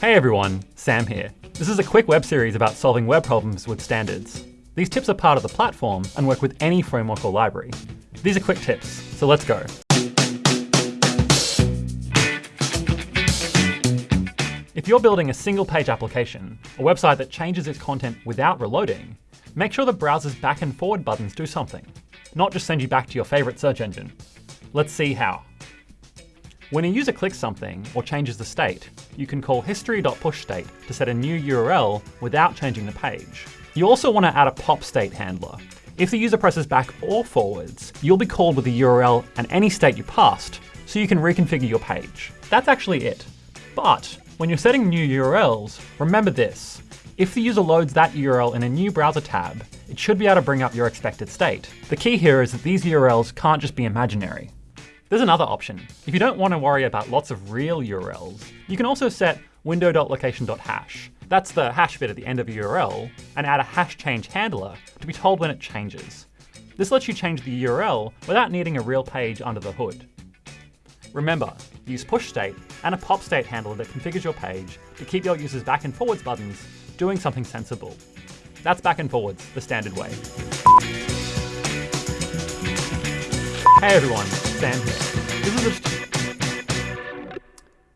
Hey everyone, Sam here. This is a quick web series about solving web problems with standards. These tips are part of the platform and work with any framework or library. These are quick tips, so let's go. If you're building a single page application, a website that changes its content without reloading, make sure the browser's back and forward buttons do something, not just send you back to your favorite search engine. Let's see how. When a user clicks something or changes the state, you can call history.pushState to set a new URL without changing the page. You also want to add a pop state handler. If the user presses back or forwards, you'll be called with the URL and any state you passed, so you can reconfigure your page. That's actually it. But when you're setting new URLs, remember this. If the user loads that URL in a new browser tab, it should be able to bring up your expected state. The key here is that these URLs can't just be imaginary. There's another option. If you don't want to worry about lots of real URLs, you can also set window.location.hash. That's the hash bit at the end of a URL, and add a hash change handler to be told when it changes. This lets you change the URL without needing a real page under the hood. Remember, use push state and a pop state handler that configures your page to keep your users back and forwards buttons doing something sensible. That's back and forwards, the standard way. Hey everyone, Sam here. This is a